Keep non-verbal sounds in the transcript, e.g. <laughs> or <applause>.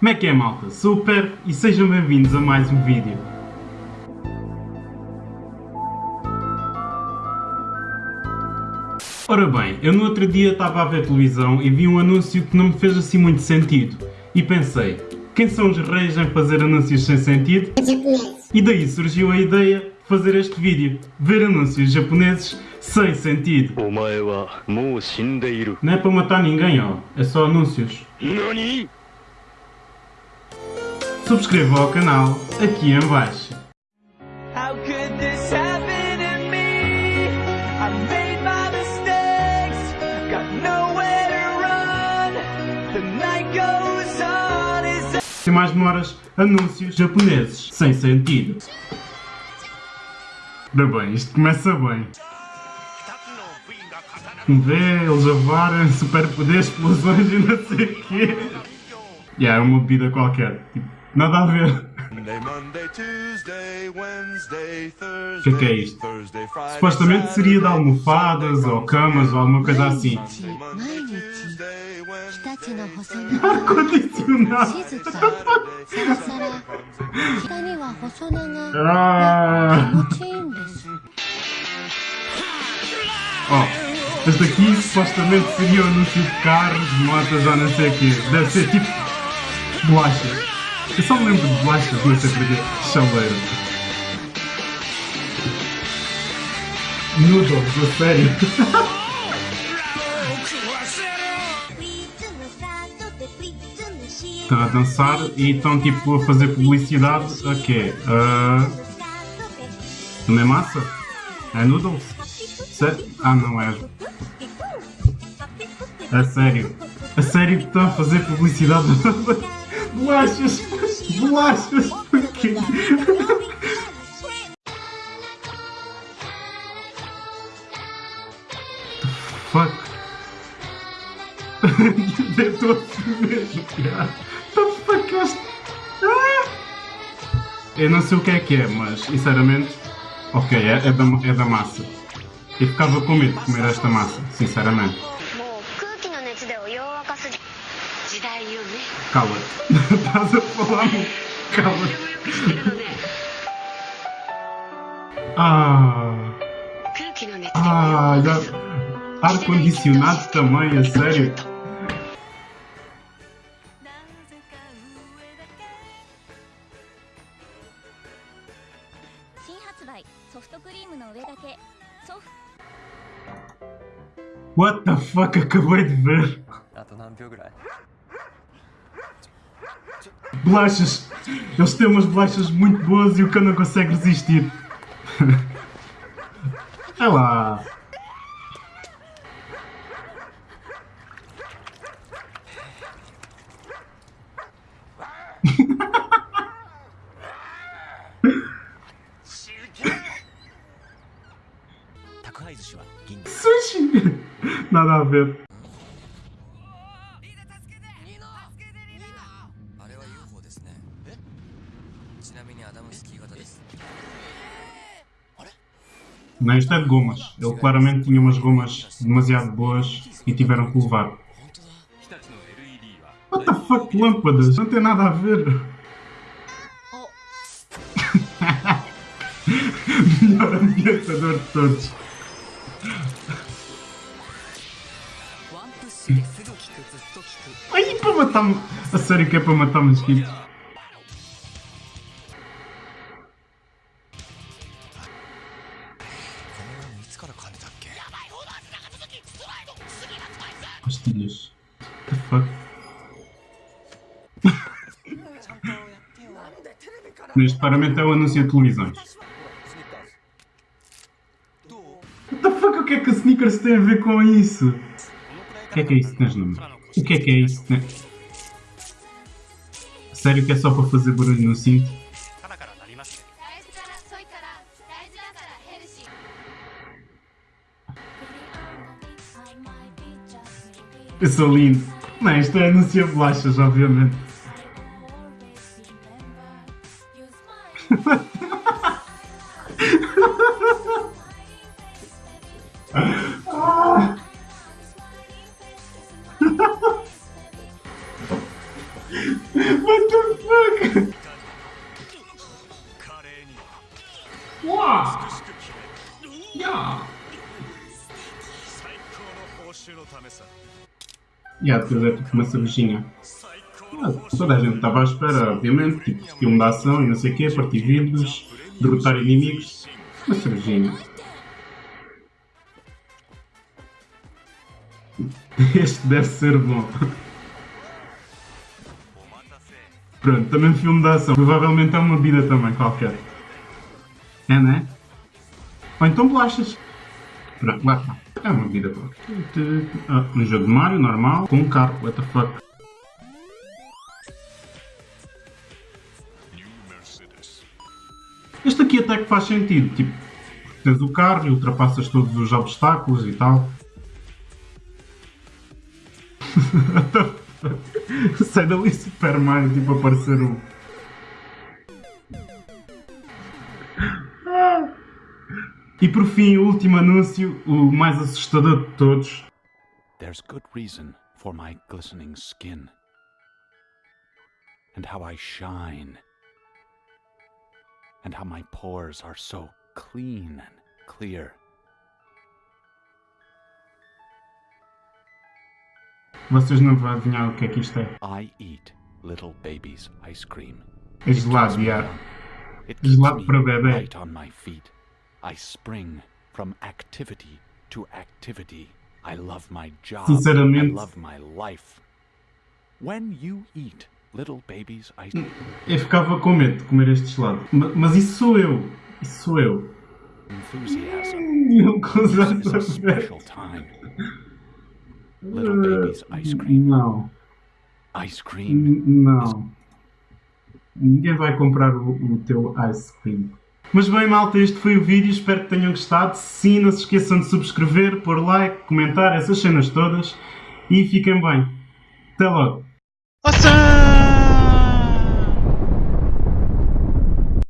Como é que é malta? Super e sejam bem-vindos a mais um vídeo. Ora bem, eu no outro dia estava a ver televisão e vi um anúncio que não me fez assim muito sentido. E pensei, quem são os reis em fazer anúncios sem sentido? E daí surgiu a ideia de fazer este vídeo, ver anúncios japoneses sem sentido. Não é para matar ninguém, ó, é só anúncios. Subscreva ao canal aqui em baixo. Sem mais demoras, anúncios japoneses sem sentido. Ora bem, isto começa bem. Vê, eles a voarem, superpoderes, explosões e não sei o quê. Yeah, é uma bebida qualquer. Tipo, Nada a ver. O que é que é isto? Supostamente seria de almofadas ou camas ou alguma coisa assim. Ar-condicionado! <laughs> ah. oh, este aqui supostamente seria o anúncio de carros, motas ou não sei o quê. Deve ser tipo bolachas. Eu só me lembro de não sei porquê. Chaleiro. Noodles, a sério. Estão a dançar e estão tipo a fazer publicidade a quê? Não é massa? É noodles? Sé- Ah, não é. A sério. A sério que estão a fazer publicidade <laughs> bolachas. Bolachas. Porquê? Fuck. Eu estou assim mesmo, cara. The fuck? Ah! Eu não sei o que é que é, mas sinceramente, ok, é, é da, é da massa. Eu ficava com medo de comer esta massa, sinceramente. Caiu, né? Calma. <laughs> Tá Passa fome. Calma. Ah. Ah, já... Ar-condicionado também, é sério? What the fuck, acabei de ver. Bolachas! Eles têm umas bolachas muito boas e o cão não consegue resistir. <laughs> é lá! <laughs> Sushi! Nada a ver. Não, isto é de gomas. Ele claramente tinha umas gomas demasiado boas e tiveram que levar. What the fuck, lâmpadas? Não tem nada a ver. <laughs> Melhor ambientador de todos. Ai, para matar A sério que é para matar mosquitos? Pastilhas. What the fuck? Neste paramento é o anúncio de televisões. What the fuck? O que é que a Snickers tem a ver com isso? O que é que é isso que tens no? O que é que é isso que tens... Sério que é só para fazer barulho no cinto? Eu sou lindo. Não, isto é anúncio de bolachas, obviamente. <laughs> <laughs> Yeah, é tipo uma cervejinha. Ah, toda a gente estava à espera, obviamente, tipo filme de ação e não sei o quê, partir vidros, derrotar inimigos. Uma cervejinha. <laughs> Este deve ser bom. Pronto, também filme de ação. Provavelmente é uma bebida também, qualquer. É, né? Ou então bolachas. É uma bebida qualquer. Ah, um jogo de Mario, normal, com um carro. What the fuck? Este aqui até que faz sentido. Tipo, tens o carro e ultrapassas todos os obstáculos e tal. <laughs> Sai dali Super Mario, tipo, aparecer um. E por fim, o último anúncio, o mais assustador de todos. There's good reason for my glistening skin. And how I shine. And how my pores are so clean and clear. Vocês não vão adivinhar o que é que isto é. I eat little baby's ice cream. É gelado, yeah. Gelado para bebê. right on my feet. I spring from activity to activity. I love my job. Sinceramente- I love my life. When you eat little baby's ice Eu ficava com medo de comer este gelado. Ma- Mas isso sou eu. Isso sou eu. enthusiasm <laughs> Não consigo is a special time. Little baby's ice cream. Não. Ice cream. N- Não. Ninguém vai comprar o, o teu ice cream. Mas bem, malta, este foi o vídeo. Espero que tenham gostado. Sim, não se esqueçam de subscrever, pôr like, comentar, essas cenas todas. E fiquem bem. Até logo. Awesome!